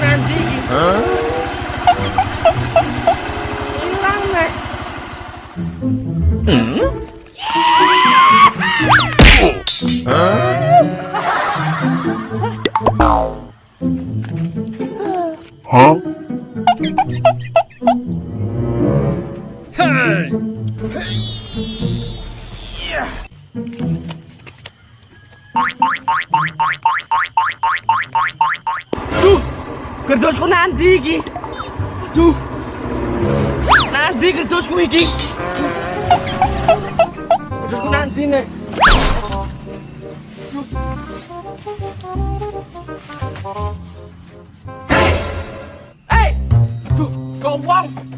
làm gì hả? Lăng này ừ? hả? Hả? Nanti iki. Duh. Nanti gerdosku iki. Gerdosku nanti, Nek. Hei! Duh, kok wong?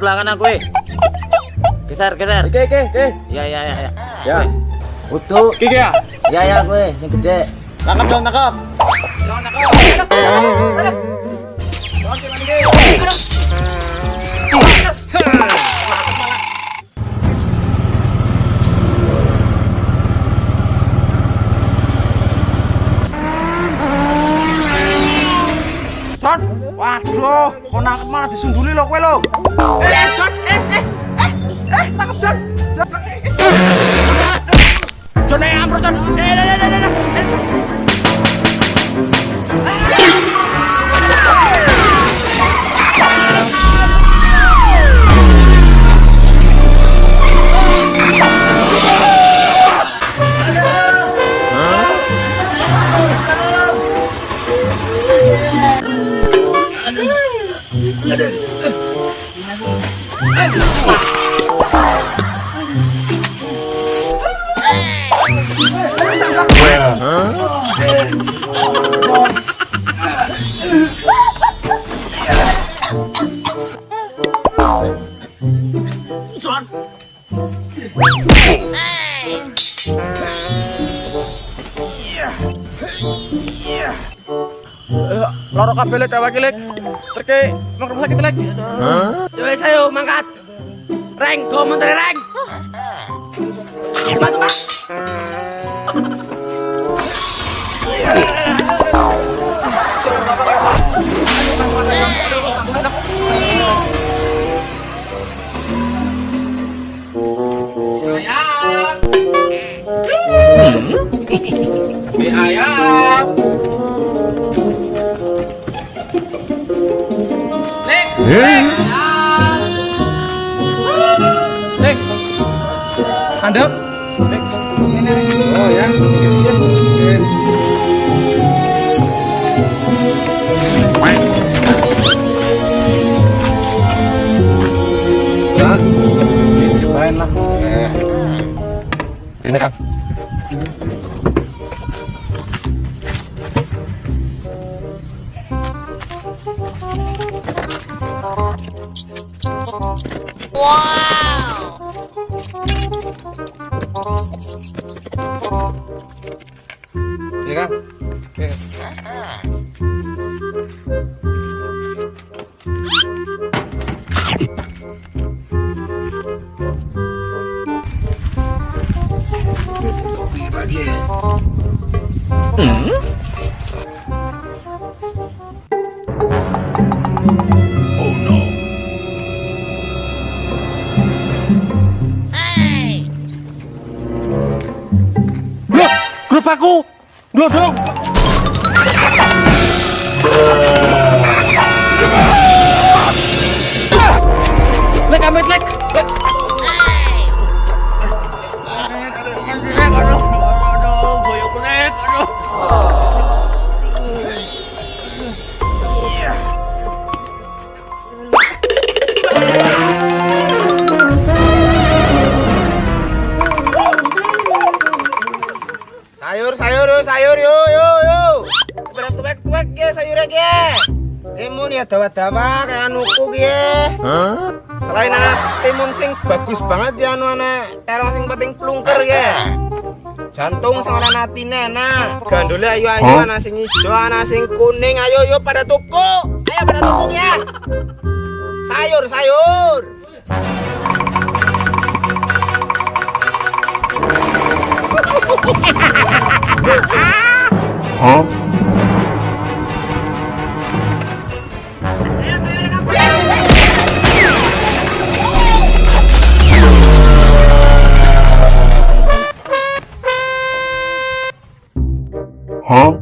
Belakang aku, eh. Geser, geser. Oke, oke, oke. Ya, ya, ya, ya. Ya. Utuh. Kiki ya. Ya, ya, gue. Yang gede. Tangkap, John, tangkap. John, lo kok nangkep malah disunduli lo kowe lo. Eh eh eh, eh eh eh nangkep jan jan jan jan jan jan jan jan jan jan jan 어? Loro kabeh lek awake lek. Terke mangkep sakit lek. Yo, wes, ayo, mangkat. Reng, go menteri reng. Cepat, cepat. Andep. Lek. Oh ya. Nah, cobain lah. Eh. Ini kan. 와우. 얘가 얘가. 음? Iya. aku. Glodok. Lek amit lek. Lek. Sayur, sayur, yo, sayur, yo, yo, yo. Tuwek, tuwek, tuwek, ya, sayurnya, ya. Timun ya dawa-dawa kayak anuku ya. Selain anak timun sing bagus banget ya anu anak terong sing penting plungker ya. Jantung sing ora natine enak. Gandule ayo ayo ana sing ijo, ana sing kuning. Ayo yo pada tuku. Ayo pada tuku ya. Sayur, sayur. 어? 어? 어?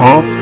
어?